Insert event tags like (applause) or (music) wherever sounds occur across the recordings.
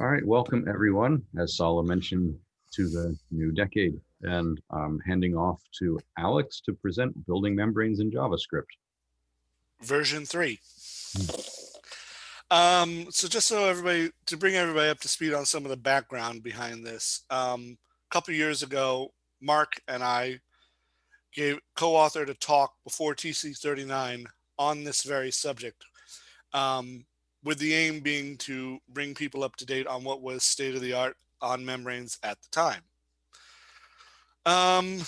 All right, welcome everyone, as Sala mentioned, to the new decade. And I'm handing off to Alex to present building membranes in JavaScript. version three. Um, so just so everybody, to bring everybody up to speed on some of the background behind this, um, a couple years ago, Mark and I gave co-authored a talk before TC39 on this very subject, um, with the aim being to bring people up to date on what was state of the art on membranes at the time. Um,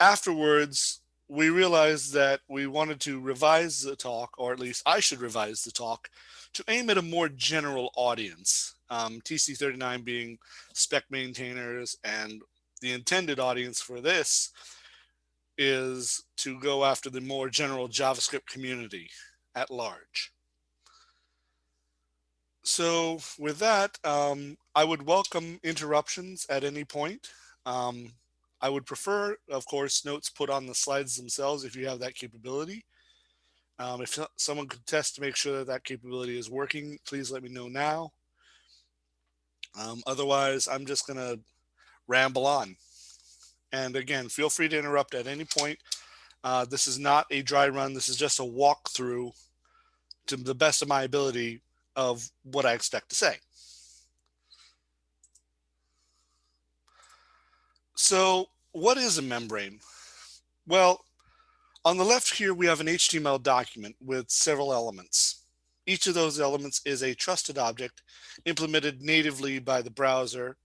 afterwards, we realized that we wanted to revise the talk, or at least I should revise the talk, to aim at a more general audience. Um, TC39 being spec maintainers and the intended audience for this is to go after the more general JavaScript community at large. So with that, um, I would welcome interruptions at any point. Um, I would prefer, of course, notes put on the slides themselves if you have that capability. Um, if someone could test to make sure that that capability is working, please let me know now. Um, otherwise, I'm just going to ramble on. And again, feel free to interrupt at any point. Uh, this is not a dry run. This is just a walkthrough to the best of my ability of what I expect to say. So what is a membrane? Well, on the left here, we have an HTML document with several elements. Each of those elements is a trusted object implemented natively by the browser.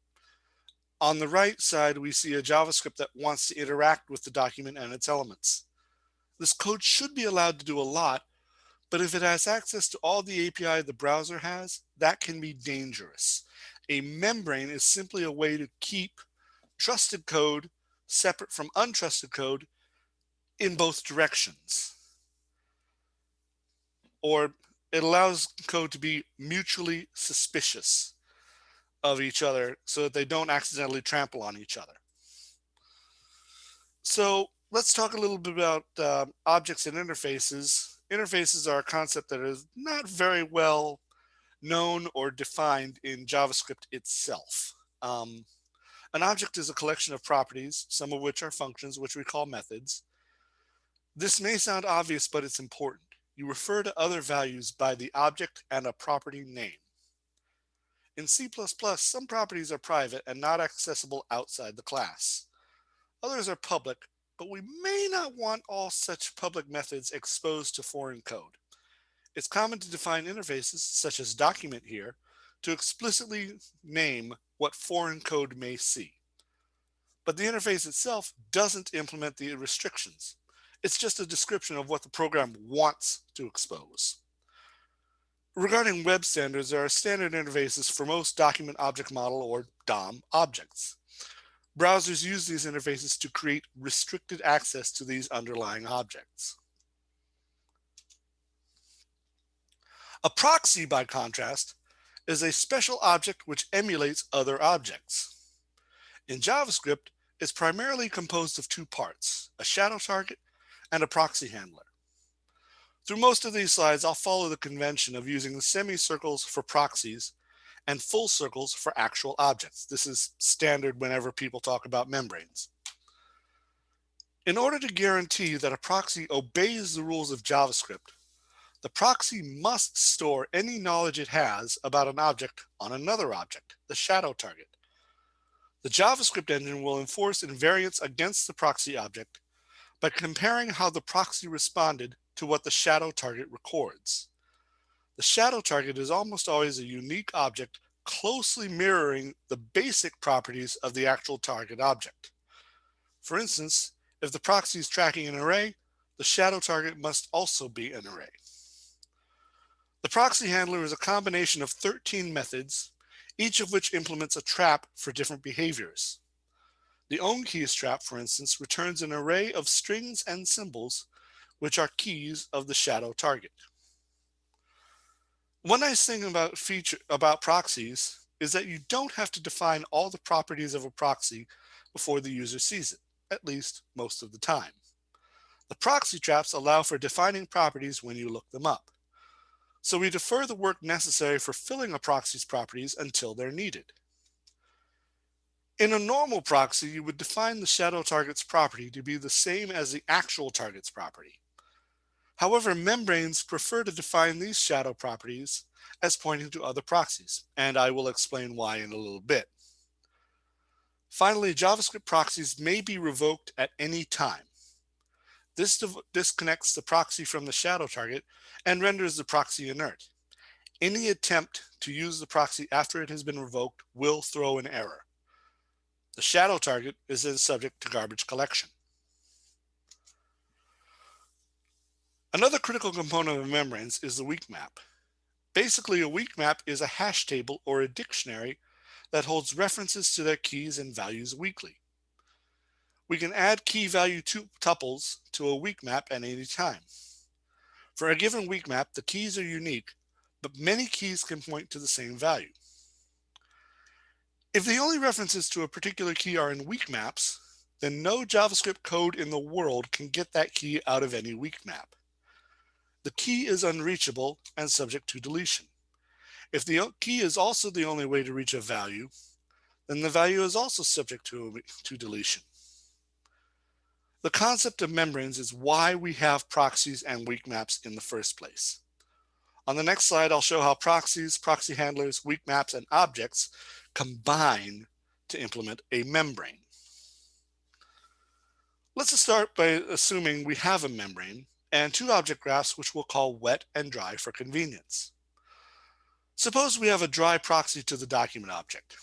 On the right side, we see a JavaScript that wants to interact with the document and its elements. This code should be allowed to do a lot, but if it has access to all the API the browser has, that can be dangerous. A membrane is simply a way to keep trusted code separate from untrusted code in both directions. Or it allows code to be mutually suspicious of each other so that they don't accidentally trample on each other. So let's talk a little bit about uh, objects and interfaces. Interfaces are a concept that is not very well known or defined in JavaScript itself. Um, an object is a collection of properties, some of which are functions, which we call methods. This may sound obvious, but it's important. You refer to other values by the object and a property name. In C++, some properties are private and not accessible outside the class. Others are public, but we may not want all such public methods exposed to foreign code. It's common to define interfaces, such as document here, to explicitly name what foreign code may see. But the interface itself doesn't implement the restrictions. It's just a description of what the program wants to expose. Regarding web standards, there are standard interfaces for most document object model or DOM objects. Browsers use these interfaces to create restricted access to these underlying objects. A proxy, by contrast, is a special object which emulates other objects. In JavaScript, it's primarily composed of two parts, a shadow target and a proxy handler. Through most of these slides, I'll follow the convention of using the semicircles for proxies and full circles for actual objects. This is standard whenever people talk about membranes. In order to guarantee that a proxy obeys the rules of JavaScript, the proxy must store any knowledge it has about an object on another object, the shadow target. The JavaScript engine will enforce invariance against the proxy object by comparing how the proxy responded to what the shadow target records. The shadow target is almost always a unique object closely mirroring the basic properties of the actual target object. For instance, if the proxy is tracking an array, the shadow target must also be an array. The proxy handler is a combination of 13 methods, each of which implements a trap for different behaviors. The ownKeys trap, for instance, returns an array of strings and symbols, which are keys of the shadow target. One nice thing about feature about proxies is that you don't have to define all the properties of a proxy before the user sees it, at least most of the time. The proxy traps allow for defining properties when you look them up. So we defer the work necessary for filling a proxy's properties until they're needed. In a normal proxy, you would define the shadow target's property to be the same as the actual target's property. However, membranes prefer to define these shadow properties as pointing to other proxies, and I will explain why in a little bit. Finally, JavaScript proxies may be revoked at any time. This disconnects the proxy from the shadow target and renders the proxy inert. Any attempt to use the proxy after it has been revoked will throw an error. The shadow target is then subject to garbage collection. Another critical component of membranes is the weak map. Basically, a weak map is a hash table or a dictionary that holds references to their keys and values weakly. We can add key value tuples to a weak map at any time. For a given weak map, the keys are unique, but many keys can point to the same value. If the only references to a particular key are in weak maps, then no JavaScript code in the world can get that key out of any weak map. The key is unreachable and subject to deletion. If the key is also the only way to reach a value, then the value is also subject to, to deletion. The concept of membranes is why we have proxies and weak maps in the first place. On the next slide, I'll show how proxies, proxy handlers, weak maps, and objects combine to implement a membrane. Let's start by assuming we have a membrane and two object graphs, which we'll call wet and dry for convenience. Suppose we have a dry proxy to the document object.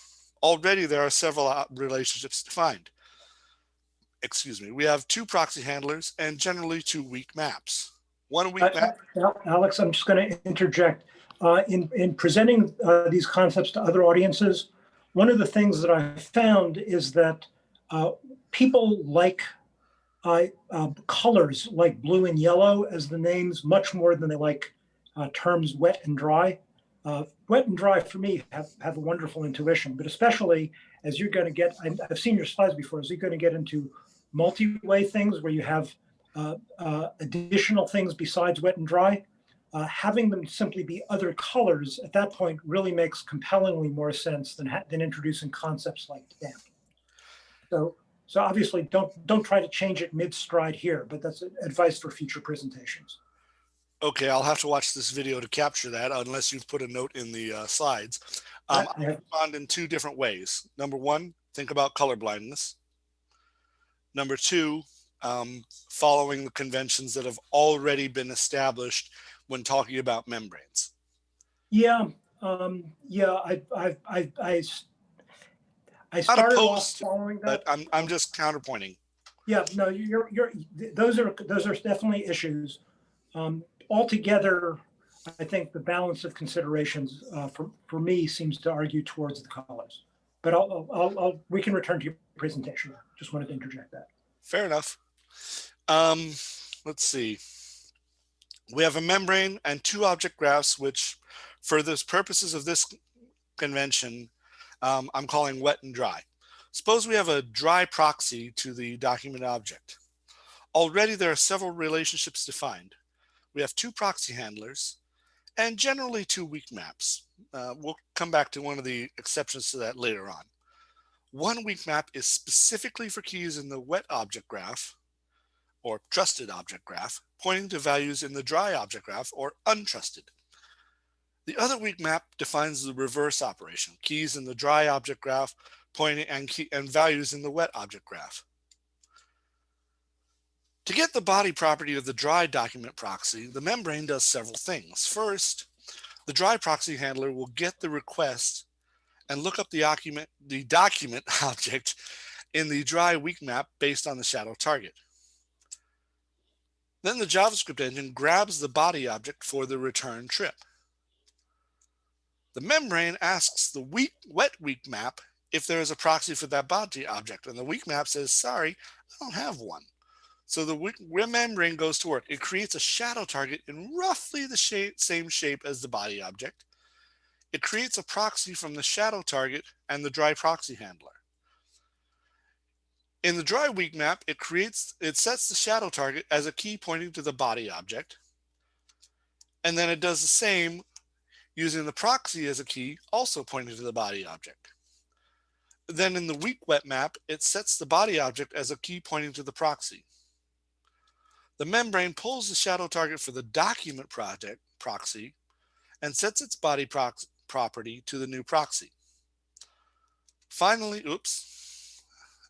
Already there are several uh, relationships defined. Excuse me, we have two proxy handlers and generally two weak maps. One weak Uh, map, Al- Alex, I'm just going to interject. Uh, In, in presenting uh, these concepts to other audiences, one of the things that I found is that uh, people like uh, colors like blue and yellow as the names much more than they like uh, terms wet and dry. Uh, wet and dry for me have, have a wonderful intuition, but especially as you're going to get, I've seen your slides before, as you're going to get into multi-way things where you have uh, uh, additional things besides wet and dry, uh, having them simply be other colors at that point really makes compellingly more sense than, ha- than introducing concepts like damp. So, so obviously don't, don't try to change it mid-stride here, but that's advice for future presentations. okay, I'll have to watch this video to capture that unless you've put a note in the uh, slides. Um, I- respond in two different ways. Number one, think about color blindness. Number two, um, following the conventions that have already been established when talking about membranes. Yeah, um, yeah, I, I, I, I, I started off opposed, following But that. I'm, I'm just counterpointing. Yeah, no, you're, you're, those are, those are definitely issues. Um, altogether, I think the balance of considerations, uh, for, for me seems to argue towards the colors. But I'll, I'll, I'll, we can return to your presentation. Just wanted to interject that. Fair enough. Um, let's see. We have a membrane and two object graphs, which for the purposes of this convention, um, I'm calling wet and dry. Suppose we have a dry proxy to the document object. Already there are several relationships defined. We have two proxy handlers and generally two weak maps. Uh, we'll come back to one of the exceptions to that later on. One weak map is specifically for keys in the wet object graph or trusted object graph, pointing to values in the dry object graph or untrusted. The other weak map defines the reverse operation, keys in the dry object graph pointing and, key, and values in the wet object graph. To get the body property of the dry document proxy, the membrane does several things. First, the dry proxy handler will get the request and look up the document, the document (laughs) object in the dry weak map based on the shadow target. Then the JavaScript engine grabs the body object for the return trip. The membrane asks the weak, wet weak map if there is a proxy for that body object, and the weak map says, sorry, I don't have one. So the weak, membrane goes to work. It creates a shadow target in roughly the shape, same shape as the body object. It creates a proxy from the shadow target and the dry proxy handler. In the dry weak map, it creates, it sets the shadow target as a key pointing to the body object. And then it does the same using the proxy as a key, also pointing to the body object. Then in the weak wet map, it sets the body object as a key pointing to the proxy. The membrane pulls the shadow target for the document project proxy and sets its body prox property to the new proxy. Finally, oops,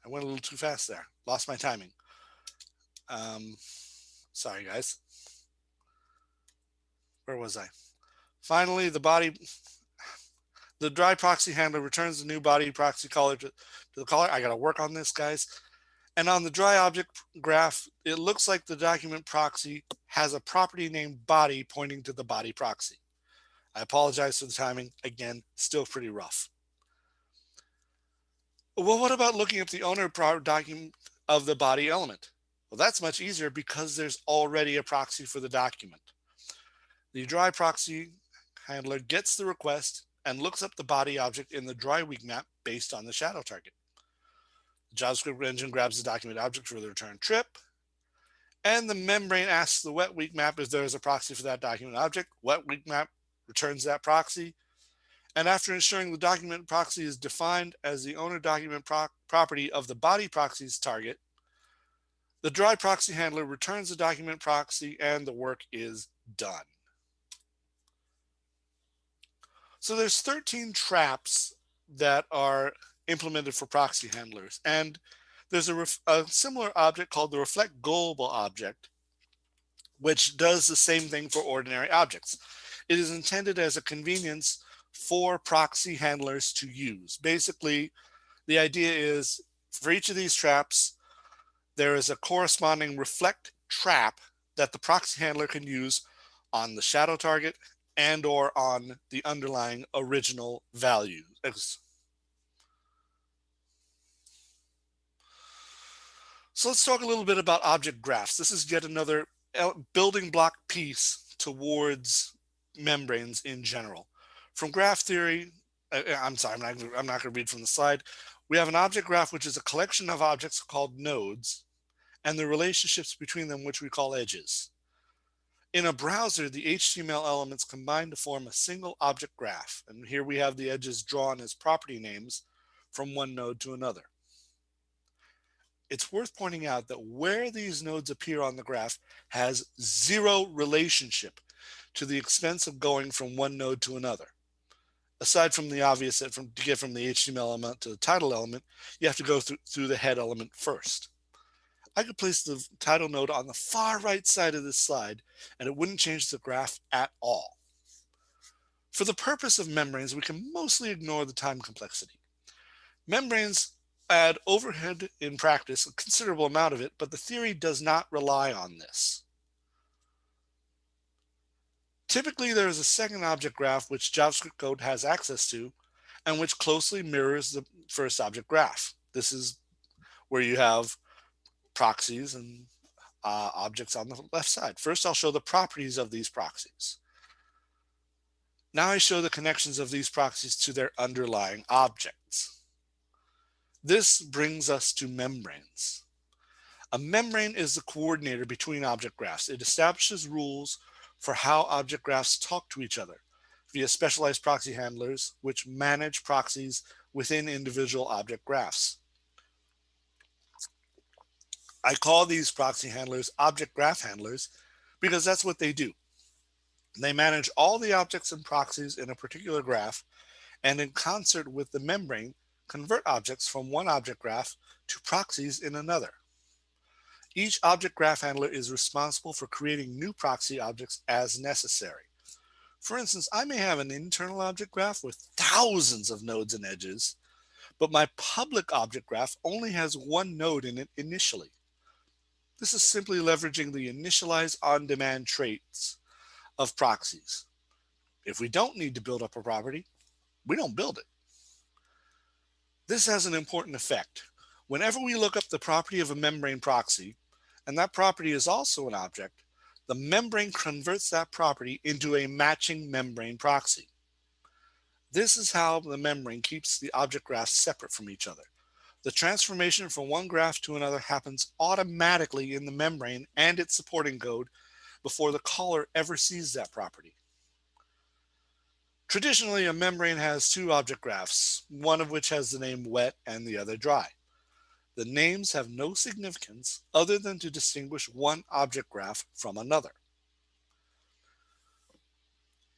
I went a little too fast there. Lost my timing. Um, sorry, guys. Where was I? Finally, the body, the dry proxy handler returns the new body proxy caller to, to the caller. I got to work on this, guys. And on the dry object graph, it looks like the document proxy has a property named body pointing to the body proxy. I apologize for the timing. Again, still pretty rough. Well, what about looking up the owner document of the body element? Well, that's much easier because there's already a proxy for the document. The dry proxy handler gets the request and looks up the body object in the dry weak map based on the shadow target. The JavaScript engine grabs the document object for the return trip, and the membrane asks the wet weak map if there is a proxy for that document object. Wet weak map returns that proxy. And after ensuring the document proxy is defined as the owner document pro property of the body proxy's target, the dry proxy handler returns the document proxy and the work is done. So there's 13 traps that are implemented for proxy handlers. And there's a, a, similar object called the reflect global object, which does the same thing for ordinary objects. It is intended as a convenience for proxy handlers to use. Basically, the idea is for each of these traps, there is a corresponding reflect trap that the proxy handler can use on the shadow target and or on the underlying original value. So let's talk a little bit about object graphs. This is yet another building block piece towards membranes in general. From graph theory, uh, uh, I'm sorry, I'm not, I'm not going to read from the slide. We have an object graph, which is a collection of objects called nodes and the relationships between them, which we call edges. In a browser, the HTML elements combine to form a single object graph. And here we have the edges drawn as property names from one node to another. It's worth pointing out that where these nodes appear on the graph has zero relationship to the expense of going from one node to another. Aside from the obvious that from, to get from the HTML element to the title element, you have to go through, through the head element first. I could place the title node on the far right side of this slide and it wouldn't change the graph at all. For the purpose of membranes, we can mostly ignore the time complexity. Membranes add overhead in practice, a considerable amount of it, but the theory does not rely on this. Typically, there is a second object graph which JavaScript code has access to and which closely mirrors the first object graph. This is where you have proxies and uh, objects on the left side. First, I'll show the properties of these proxies. Now I show the connections of these proxies to their underlying objects. This brings us to membranes. A membrane is the coordinator between object graphs. It establishes rules for how object graphs talk to each other via specialized proxy handlers, which manage proxies within individual object graphs. I call these proxy handlers object graph handlers because that's what they do. They manage all the objects and proxies in a particular graph and in concert with the membrane, convert objects from one object graph to proxies in another. Each object graph handler is responsible for creating new proxy objects as necessary. For instance, I may have an internal object graph with thousands of nodes and edges, but my public object graph only has one node in it initially. This is simply leveraging the initialize on-demand traits of proxies. If we don't need to build up a property, we don't build it. This has an important effect. Whenever we look up the property of a membrane proxy, and that property is also an object, the membrane converts that property into a matching membrane proxy. This is how the membrane keeps the object graphs separate from each other. The transformation from one graph to another happens automatically in the membrane and its supporting code before the caller ever sees that property. Traditionally, a membrane has two object graphs, one of which has the name wet and the other dry. The names have no significance other than to distinguish one object graph from another.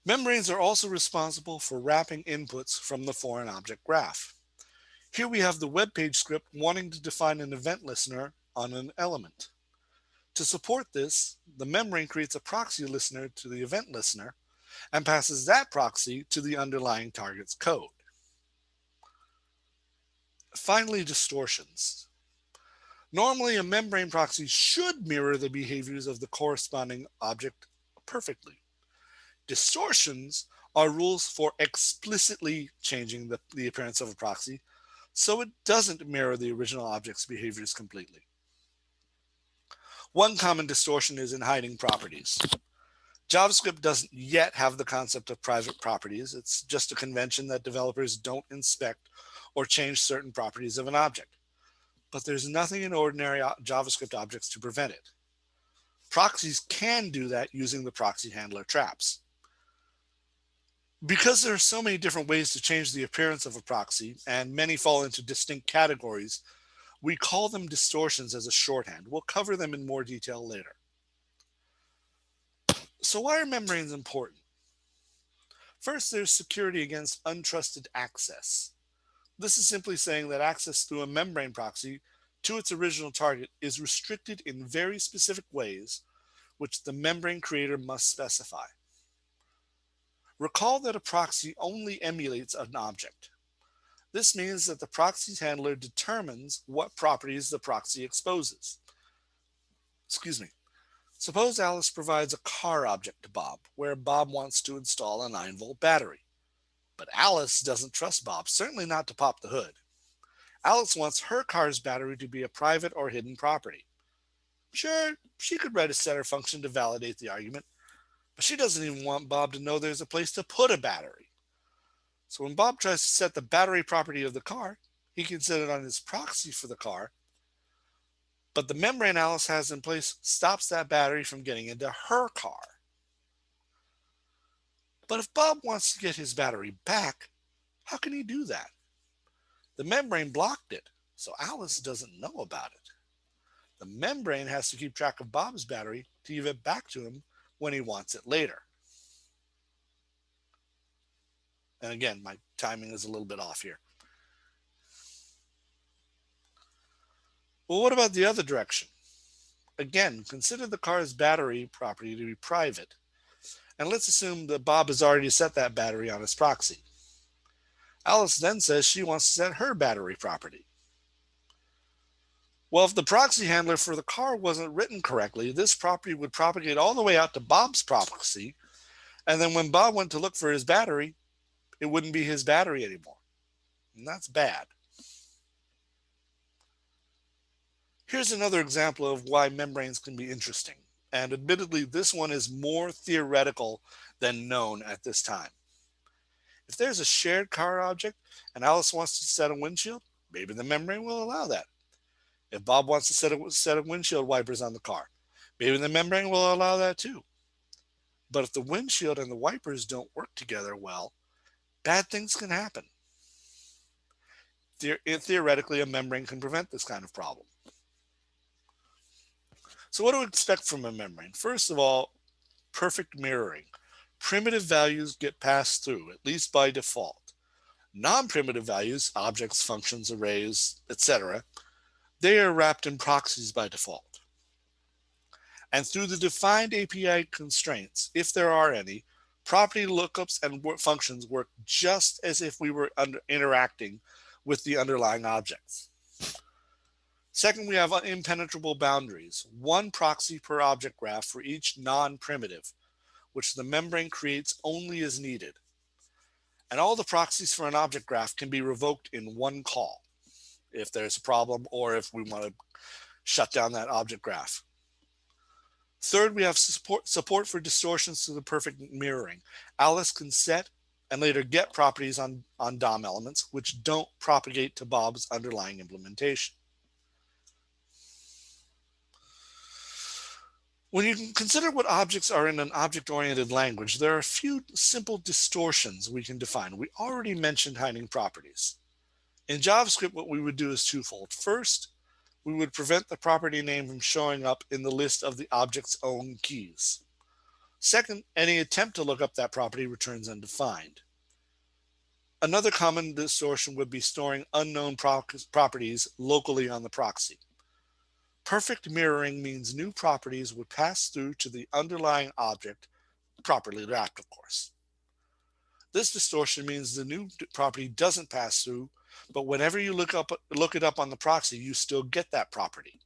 Membranes are also responsible for wrapping inputs from the foreign object graph. Here we have the web page script wanting to define an event listener on an element. To support this, the membrane creates a proxy listener to the event listener and passes that proxy to the underlying target's code. Finally, distortions. Normally, a membrane proxy should mirror the behaviors of the corresponding object perfectly. Distortions are rules for explicitly changing the, the appearance of a proxy so it doesn't mirror the original object's behaviors completely. One common distortion is in hiding properties. JavaScript doesn't yet have the concept of private properties. It's just a convention that developers don't inspect or change certain properties of an object. But there's nothing in ordinary JavaScript objects to prevent it. Proxies can do that using the proxy handler traps. Because there are so many different ways to change the appearance of a proxy, and many fall into distinct categories, we call them distortions as a shorthand. We'll cover them in more detail later. So why are membranes important? First, there's security against untrusted access. This is simply saying that access through a membrane proxy to its original target is restricted in very specific ways, which the membrane creator must specify. Recall that a proxy only emulates an object. This means that the proxy handler determines what properties the proxy exposes. Excuse me. Suppose Alice provides a car object to Bob, where Bob wants to install a 9 volt battery. But Alice doesn't trust Bob, certainly not to pop the hood. Alice wants her car's battery to be a private or hidden property. Sure, she could write a setter function to validate the argument, but she doesn't even want Bob to know there's a place to put a battery. So when Bob tries to set the battery property of the car, he can set it on his proxy for the car but the membrane Alice has in place stops that battery from getting into her car. But if Bob wants to get his battery back, how can he do that? The membrane blocked it, so Alice doesn't know about it. The membrane has to keep track of Bob's battery to give it back to him when he wants it later. And again, my timing is a little bit off here. Well, what about the other direction? Again, consider the car's battery property to be private. And let's assume that Bob has already set that battery on his proxy. Alice then says she wants to set her battery property. Well, if the proxy handler for the car wasn't written correctly, this property would propagate all the way out to Bob's proxy. And then when Bob went to look for his battery, it wouldn't be his battery anymore. And that's bad. Here's another example of why membranes can be interesting. And admittedly, this one is more theoretical than known at this time. If there's a shared car object and Alice wants to set a windshield, maybe the membrane will allow that. If Bob wants to set a set of windshield wipers on the car, maybe the membrane will allow that too. But if the windshield and the wipers don't work together well, bad things can happen. Eh, theoretically, a membrane can prevent this kind of problem. So what do we expect from a membrane? First of all, perfect mirroring. Primitive values get passed through, at least by default. Non-primitive values, objects, functions, arrays, etc., they are wrapped in proxies by default. And through the defined API constraints, if there are any, property lookups and functions work just as if we were interacting with the underlying objects. Second, we have impenetrable boundaries, one proxy per object graph for each non-primitive, which the membrane creates only as needed. And all the proxies for an object graph can be revoked in one call if there's a problem or if we want to shut down that object graph. Third, we have support, support for distortions to the perfect mirroring. Alice can set and later get properties on, on DOM elements, which don't propagate to Bob's underlying implementation. When you consider what objects are in an object-oriented language, there are a few simple distortions we can define. We already mentioned hiding properties. In JavaScript, what we would do is twofold. First, we would prevent the property name from showing up in the list of the object's own keys. Second, any attempt to look up that property returns undefined. Another common distortion would be storing unknown pro properties locally on the proxy. Perfect mirroring means new properties would pass through to the underlying object, properly wrapped, of course. This distortion means the new property doesn't pass through, but whenever you look up look it up on the proxy, you still get that property.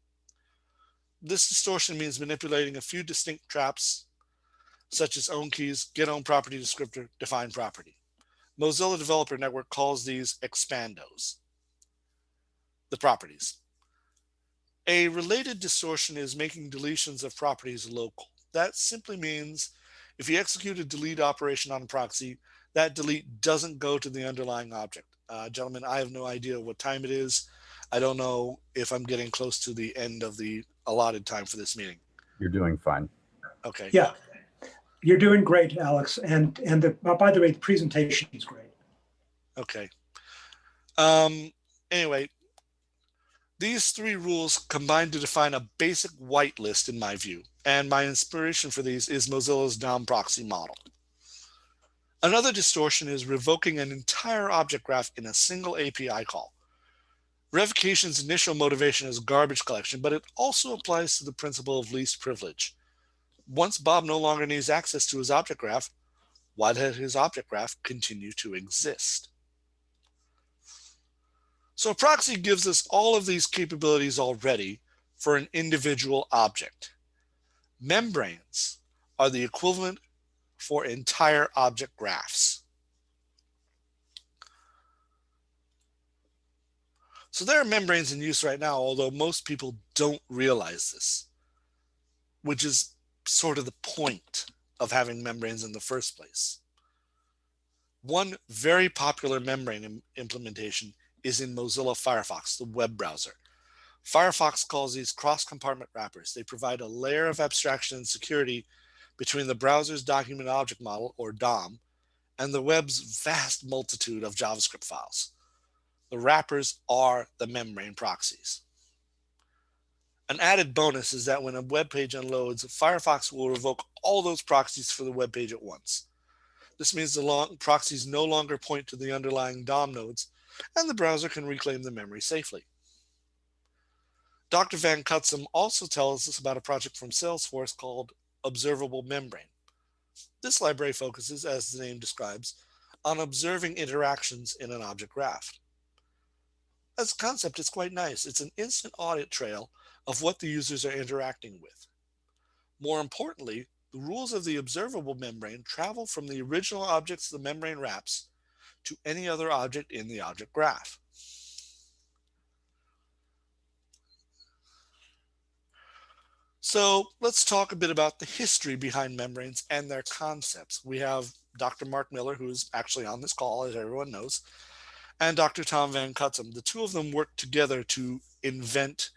This distortion means manipulating a few distinct traps, such as own keys, get own property descriptor, define property. Mozilla Developer Network calls these expandos, the properties. A related distortion is making deletions of properties local. That simply means if you execute a delete operation on a proxy, that delete doesn't go to the underlying object. Uh, gentlemen, I have no idea what time it is. I don't know if I'm getting close to the end of the allotted time for this meeting. You're doing fine. Okay. Yeah, you're doing great, Alex. And and the, uh, by the way, the presentation is great. Okay. Um, anyway, these three rules combine to define a basic whitelist in my view, and my inspiration for these is Mozilla's DOM proxy model. Another distortion is revoking an entire object graph in a single API call. Revocation's initial motivation is garbage collection, but it also applies to the principle of least privilege. Once Bob no longer needs access to his object graph, why does his object graph continue to exist? So a proxy gives us all of these capabilities already for an individual object. Membranes are the equivalent for entire object graphs. So there are membranes in use right now, although most people don't realize this, which is sort of the point of having membranes in the first place. One very popular membrane implementation is in Mozilla Firefox, the web browser. Firefox calls these cross-compartment wrappers. They provide a layer of abstraction and security between the browser's document object model, or DOM, and the web's vast multitude of JavaScript files. The wrappers are the membrane proxies. An added bonus is that when a web page unloads, Firefox will revoke all those proxies for the web page at once. This means the long proxies no longer point to the underlying DOM nodes, and the browser can reclaim the memory safely. Dr. Van Cutsem also tells us about a project from Salesforce called Observable Membrane. This library focuses, as the name describes, on observing interactions in an object graph. As a concept, it's quite nice. It's an instant audit trail of what the users are interacting with. More importantly, the rules of the observable membrane travel from the original objects the membrane wraps to any other object in the object graph. So let's talk a bit about the history behind membranes and their concepts. We have Dr. Mark Miller, who's actually on this call, as everyone knows, and Dr. Tom Van Cutsem. The two of them worked together to invent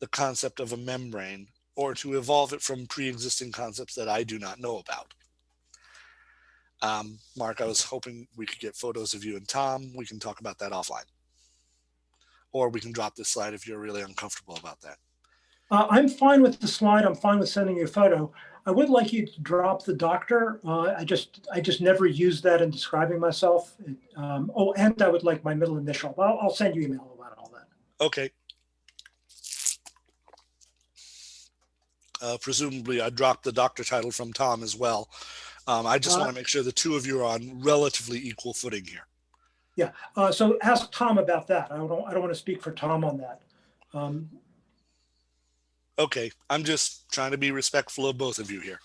the concept of a membrane or to evolve it from pre-existing concepts that I do not know about. Um, Mark, I was hoping we could get photos of you and Tom. We can talk about that offline. Or we can drop this slide if you're really uncomfortable about that. Uh, I'm fine with the slide. I'm fine with sending you a photo. I would like you to drop the doctor. Uh, I just I just never use that in describing myself. Um, oh, and I would like my middle initial. I'll, I'll send you email about all that. Okay. Uh, presumably, I dropped the doctor title from Tom as well. Um, I just uh, want to make sure the two of you are on relatively equal footing here. Yeah. Uh, so ask Tom about that. I don't. I don't want to speak for Tom on that. Um, okay. I'm just trying to be respectful of both of you here.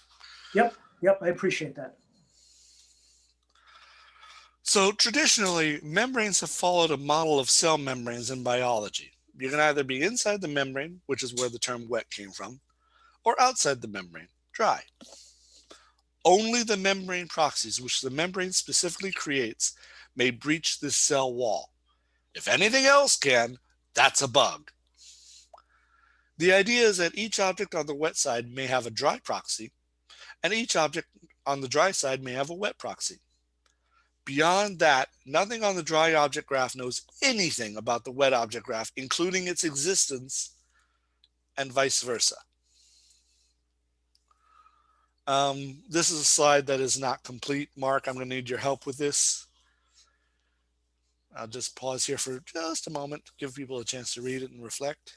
Yep. Yep. I appreciate that. So traditionally, membranes have followed a model of cell membranes in biology. You can either be inside the membrane, which is where the term wet came from, or outside the membrane, dry. Only the membrane proxies, which the membrane specifically creates, may breach this cell wall. If anything else can, that's a bug. The idea is that each object on the wet side may have a dry proxy, and each object on the dry side may have a wet proxy. Beyond that, nothing on the dry object graph knows anything about the wet object graph, including its existence and vice versa. Um, this is a slide that is not complete. Mark, I'm going to need your help with this. I'll just pause here for just a moment, give people a chance to read it and reflect.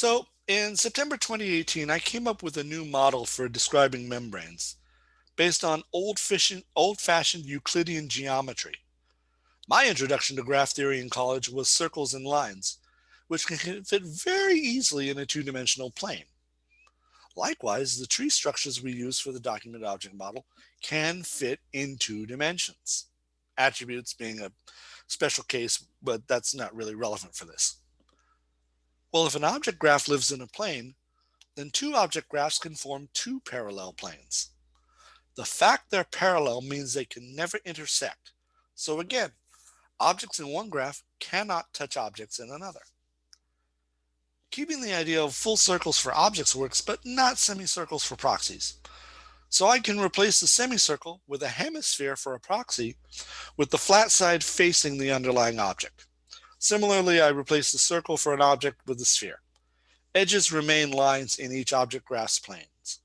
So in September 2018, I came up with a new model for describing membranes based on old-fashioned old Euclidean geometry. My introduction to graph theory in college was circles and lines, which can fit very easily in a two-dimensional plane. Likewise, the tree structures we use for the document object model can fit in two dimensions. Attributes being a special case, but that's not really relevant for this. Well, if an object graph lives in a plane, then two object graphs can form two parallel planes. The fact they're parallel means they can never intersect. So again, objects in one graph cannot touch objects in another. Keeping the idea of full circles for objects works, but not semicircles for proxies. So I can replace the semicircle with a hemisphere for a proxy with the flat side facing the underlying object. Similarly, I replace the circle for an object with a sphere. Edges remain lines in each object graph's planes.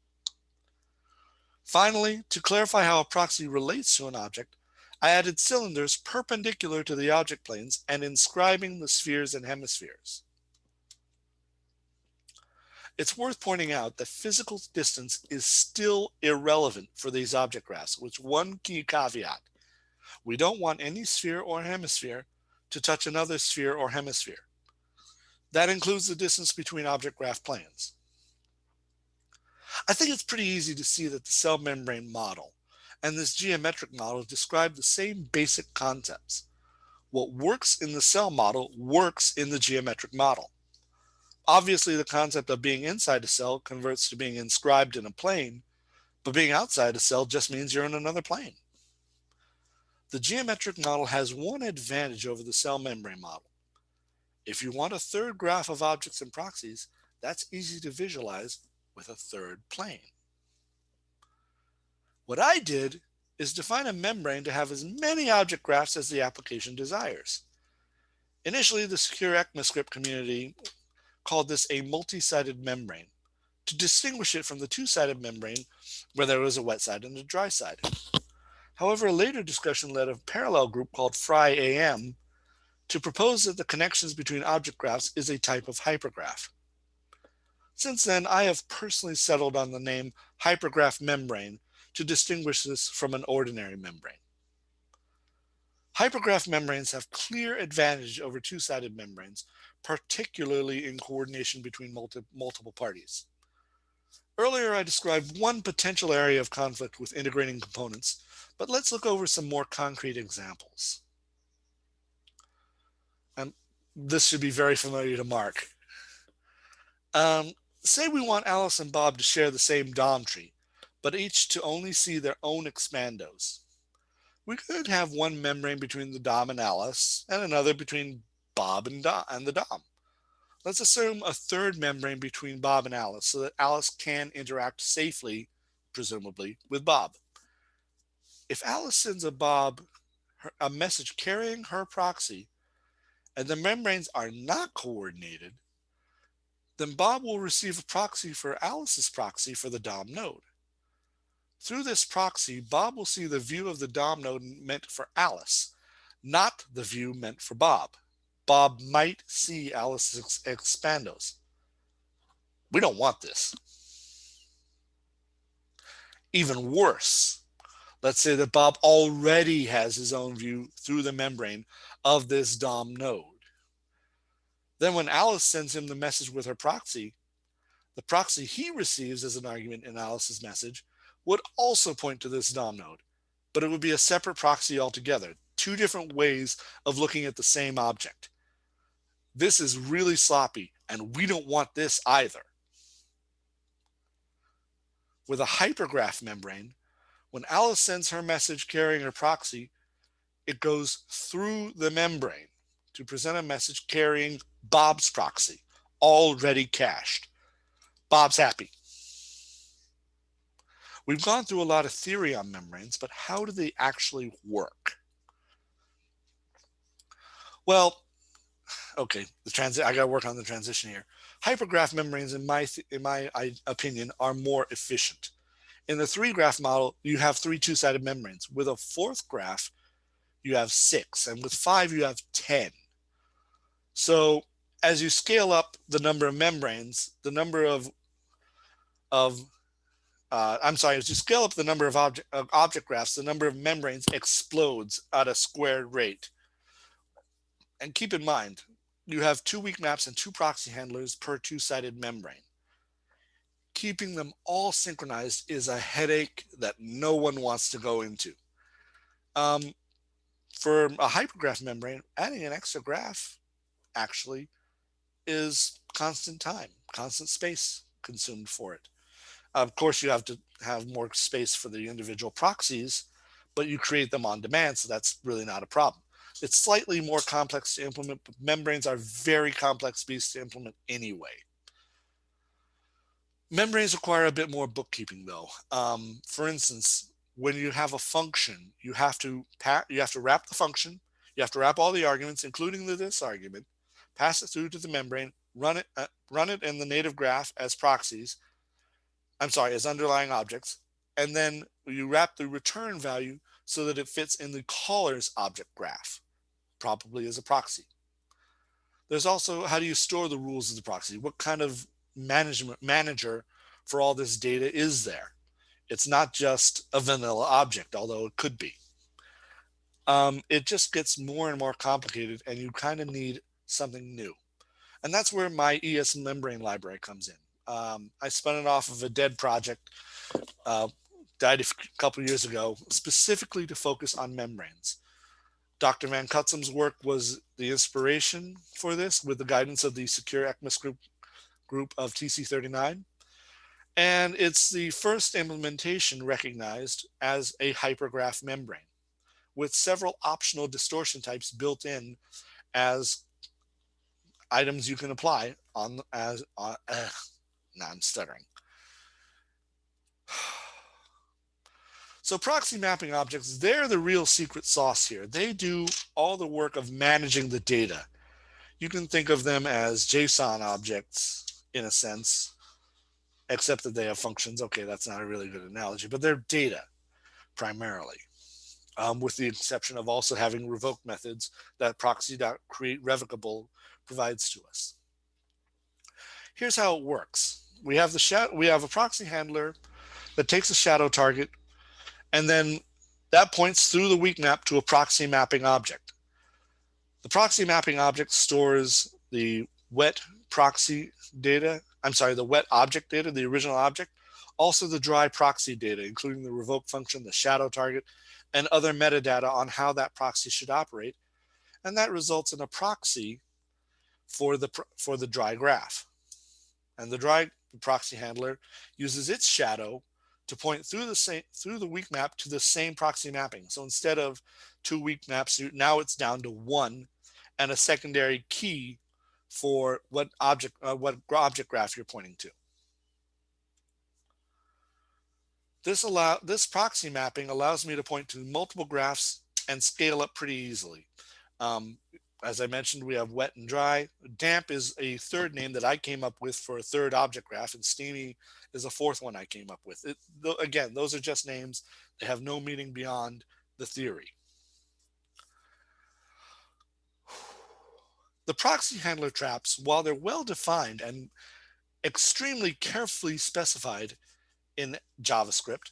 Finally, to clarify how a proxy relates to an object, I added cylinders perpendicular to the object planes and inscribing the spheres and hemispheres. It's worth pointing out that physical distance is still irrelevant for these object graphs, with one key caveat. We don't want any sphere or hemisphere to touch another sphere or hemisphere. That includes the distance between object graph planes. I think it's pretty easy to see that the cell membrane model and this geometric model describe the same basic concepts. What works in the cell model works in the geometric model. Obviously, the concept of being inside a cell converts to being inscribed in a plane, but being outside a cell just means you're in another plane. The geometric model has one advantage over the cell membrane model. If you want a third graph of objects and proxies, that's easy to visualize with a third plane. What I did is define a membrane to have as many object graphs as the application desires. Initially, the secure ECMAScript community called this a multi-sided membrane to distinguish it from the two-sided membrane where there was a wet side and a dry side. However, a later discussion led a parallel group called Friam to propose that the connections between object graphs is a type of hypergraph. Since then, I have personally settled on the name hypergraph membrane to distinguish this from an ordinary membrane. Hypergraph membranes have clear advantage over two-sided membranes, particularly in coordination between multi multiple parties. Earlier, I described one potential area of conflict with integrating components, but let's look over some more concrete examples. And this should be very familiar to Mark. Um, say we want Alice and Bob to share the same DOM tree, but each to only see their own expandos. We could have one membrane between the DOM and Alice and another between Bob and, and the DOM. Let's assume a third membrane between Bob and Alice so that Alice can interact safely, presumably, with Bob. If Alice sends a Bob a message carrying her proxy and the membranes are not coordinated, then Bob will receive a proxy for Alice's proxy for the DOM node. Through this proxy, Bob will see the view of the DOM node meant for Alice, not the view meant for Bob. Bob might see Alice's expandos. We don't want this. Even worse, let's say that Bob already has his own view through the membrane of this DOM node. Then when Alice sends him the message with her proxy, the proxy he receives as an argument in Alice's message would also point to this DOM node, but it would be a separate proxy altogether, two different ways of looking at the same object. This is really sloppy, and we don't want this either. With a hypergraph membrane, when Alice sends her message carrying her proxy, it goes through the membrane to present a message carrying Bob's proxy, already cached. Bob's happy. We've gone through a lot of theory on membranes, but how do they actually work? Well, okay, the transit. I got to work on the transition here. Hypergraph membranes, in my in my opinion, are more efficient. In the three graph model, you have three two-sided membranes. With a fourth graph, you have six, and with five, you have 10. So as you scale up the number of membranes, the number of, of uh, I'm sorry, as you scale up the number of object, of object graphs, the number of membranes explodes at a squared rate. And keep in mind, you have two weak maps and two proxy handlers per two-sided membrane. Keeping them all synchronized is a headache that no one wants to go into. Um, for a hypergraph membrane, adding an extra graph actually is constant time, constant space consumed for it. Of course, you have to have more space for the individual proxies, but you create them on demand, so that's really not a problem. It's slightly more complex to implement, but membranes are very complex beasts to implement anyway. Membranes require a bit more bookkeeping though. Um, for instance, when you have a function, you have to you have to wrap the function, you have to wrap all the arguments, including the this argument, pass it through to the membrane, run it, uh, run it in the native graph as proxies. I'm sorry, as underlying objects, and then you wrap the return value so that it fits in the caller's object graph, probably as a proxy. There's also how do you store the rules of the proxy? What kind of management manager for all this data is there? It's not just a vanilla object, although it could be. Um, it just gets more and more complicated and you kind of need something new. And that's where my ES membrane library comes in. Um, I spun it off of a dead project, uh, died a couple years ago, specifically to focus on membranes. Dr. Van Cutsem's work was the inspiration for this with the guidance of the Secure ECMAScript group, group of TC39. And it's the first implementation recognized as a hypergraph membrane with several optional distortion types built in as items you can apply on as uh, now I'm stuttering. So proxy mapping objects, they're the real secret sauce here. They do all the work of managing the data. You can think of them as JSON objects in a sense, except that they have functions. Okay, that's not a really good analogy, but they're data primarily, um, with the exception of also having revoke methods that proxy.create revocable provides to us. Here's how it works. We have the shadow, we have a proxy handler that takes a shadow target, and then that points through the weak map to a proxy mapping object. The proxy mapping object stores the wet proxy data, I'm sorry, the wet object data, the original object, also the dry proxy data, including the revoke function, the shadow target, and other metadata on how that proxy should operate. And that results in a proxy for the, for the dry graph. And the dry proxy handler uses its shadow to point through the same through the weak map to the same proxy mapping. So instead of two weak maps, now it's down to one and a secondary key for what object uh, what object graph you're pointing to. This allow this proxy mapping allows me to point to multiple graphs and scale up pretty easily. Um, as I mentioned, we have wet and dry. Damp is a third name that I came up with for a third object graph, and steamy is a fourth one I came up with. It, th again, those are just names. They have no meaning beyond the theory. (sighs) The proxy handler traps, while they're well defined and extremely carefully specified in JavaScript,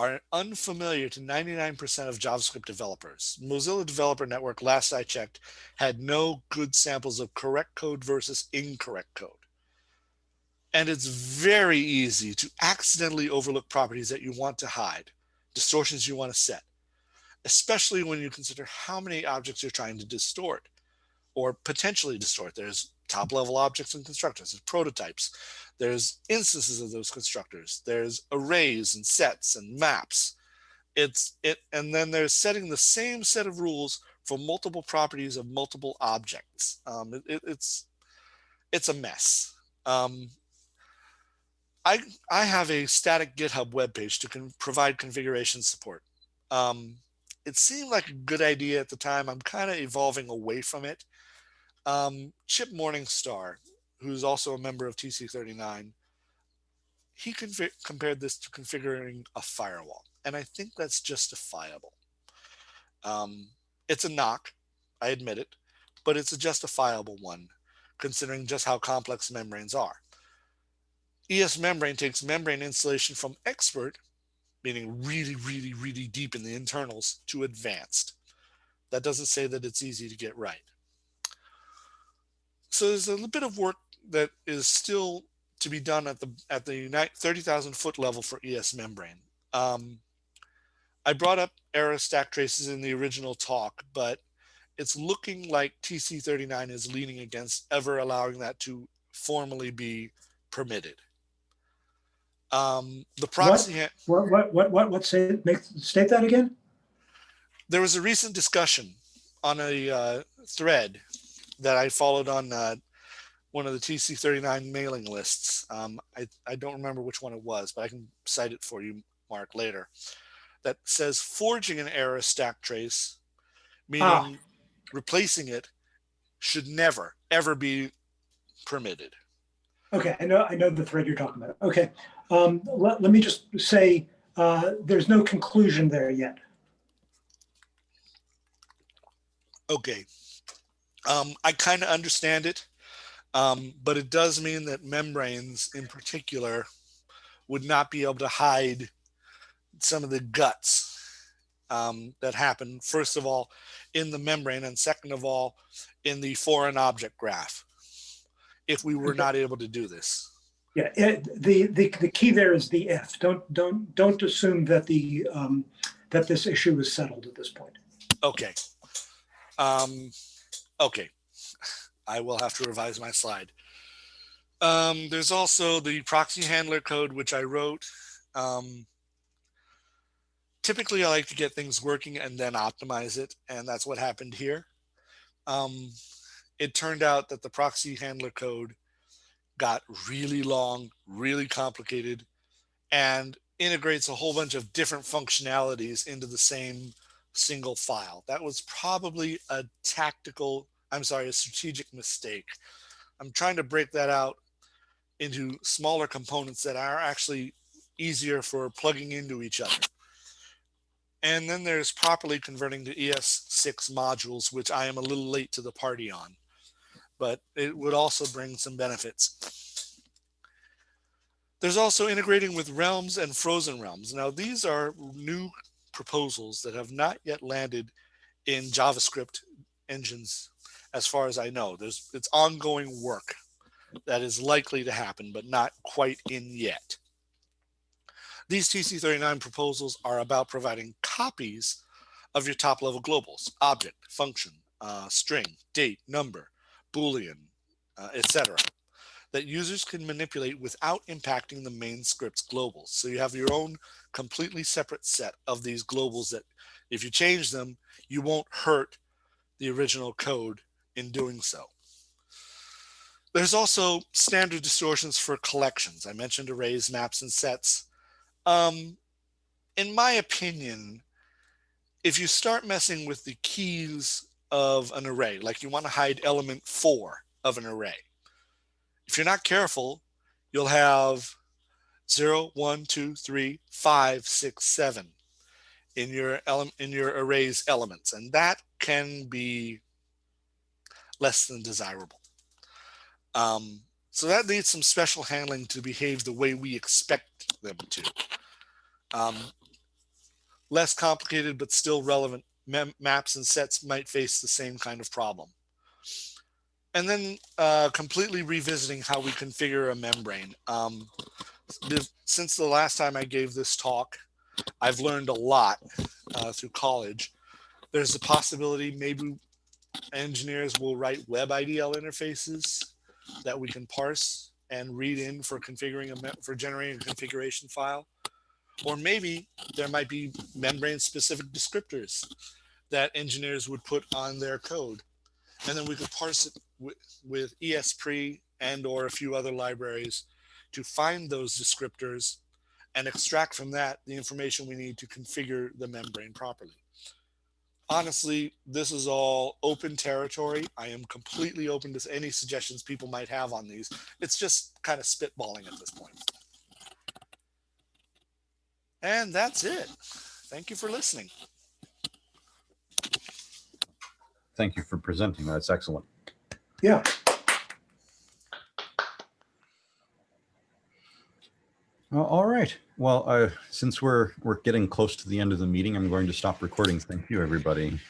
are unfamiliar to 99% of JavaScript developers. Mozilla Developer Network, last I checked, had no good samples of correct code versus incorrect code. And it's very easy to accidentally overlook properties that you want to hide, distortions you want to set, especially when you consider how many objects you're trying to distort or potentially distort. There's top level objects and constructors, there's prototypes, there's instances of those constructors, there's arrays and sets and maps. It's it, and then they're setting the same set of rules for multiple properties of multiple objects. Um, it, it- it's it's a mess. Um, I I have a static GitHub webpage to con- provide configuration support. Um, it seemed like a good idea at the time. I'm kind of evolving away from it. Um, Chip Morningstar, who's also a member of TC39, he compared this to configuring a firewall, and I think that's justifiable. Um, it's a knock, I admit it, but it's a justifiable one, considering just how complex membranes are. ES membrane takes membrane installation from expert, meaning really, really, really deep in the internals, to advanced. That doesn't say that it's easy to get right. So there's a little bit of work that is still to be done at the at the 30,000 foot level for ES membrane. Um, I brought up error stack traces in the original talk, but it's looking like TC39 is leaning against ever allowing that to formally be permitted. Um, the proxy, ha- What, what, what, what, what, say, make, state that again? there was a recent discussion on a uh, thread that I followed on uh, one of the TC39 mailing lists. Um, I, I don't remember which one it was, but I can cite it for you, Mark, later. That says forging an error stack trace, meaning Ah. replacing it, should never, ever be permitted. Okay, I know, I know the thread you're talking about. Okay, um, let, let me just say, uh, there's no conclusion there yet. Okay. Um, I kind of understand it, um, but it does mean that membranes in particular would not be able to hide some of the guts um, that happen, first of all, in the membrane, and second of all, in the foreign object graph, if we were not able to do this. Yeah, it, the, the, the key there is the if. Don't, don't, don't assume that the, um, that this issue is settled at this point. Okay. Um, okay. I will have to revise my slide. Um, there's also the proxy handler code, which I wrote. Um, typically, I like to get things working and then optimize it. And that's what happened here. Um, it turned out that the proxy handler code got really long, really complicated, and integrates a whole bunch of different functionalities into the same single file. That was probably a tactical, I'm sorry, a strategic mistake. I'm trying to break that out into smaller components that are actually easier for plugging into each other. And then there's properly converting to ES6 modules, which I am a little late to the party on, but it would also bring some benefits. There's also integrating with realms and frozen realms. Now, these are new proposals that have not yet landed in JavaScript engines, as far as I know. There's it's ongoing work that is likely to happen, but not quite in yet. These TC39 proposals are about providing copies of your top level globals, object, function, uh, string, date, number, Boolean, uh, etc. that users can manipulate without impacting the main script's globals. So you have your own completely separate set of these globals that if you change them, you won't hurt the original code in doing so. There's also standard distortions for collections. I mentioned arrays, maps, and sets. Um, in my opinion, if you start messing with the keys of an array, like you want to hide element four of an array, if you're not careful, you'll have zero, one, two, three, five, six, seven in your element in your array's elements, and that can be less than desirable. Um, so that needs some special handling to behave the way we expect them to. Um, less complicated but still relevant maps and sets might face the same kind of problem. And then uh, completely revisiting how we configure a membrane. Um, since the last time I gave this talk, I've learned a lot uh, through college. There's a possibility maybe engineers will write web IDL interfaces that we can parse and read in for configuring a for generating a configuration file. Or maybe there might be membrane specific descriptors that engineers would put on their code. And then we could parse it with, with Esprima and or a few other libraries to find those descriptors and extract from that the information we need to configure the membrane properly. Honestly, this is all open territory. I am completely open to any suggestions people might have on these. It's just kind of spitballing at this point. And that's it. Thank you for listening. Thank you for presenting. That's excellent. Yeah, All right. Well, uh, since we're we're getting close to the end of the meeting, I'm going to stop recording. Thank you, everybody.